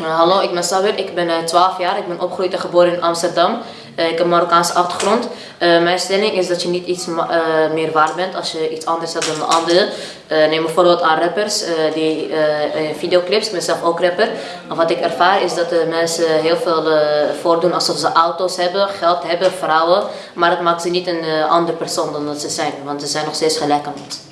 Eh, hallo, ik ben Sabir, ik ben eh, 12 jaar, ik ben opgegroeid en geboren in Amsterdam. Eh, ik heb Marokkaanse achtergrond. mijn stelling is dat je niet iets meer waard bent als je iets anders hebt dan de anderen. neem bijvoorbeeld aan rappers, die videoclips, ik ben zelf ook rapper. Maar wat ik ervaar is dat de mensen heel veel voordoen alsof ze auto's hebben, geld hebben, vrouwen. Maar dat maakt ze niet een andere persoon dan dat ze zijn, want ze zijn nog steeds gelijk aan ons.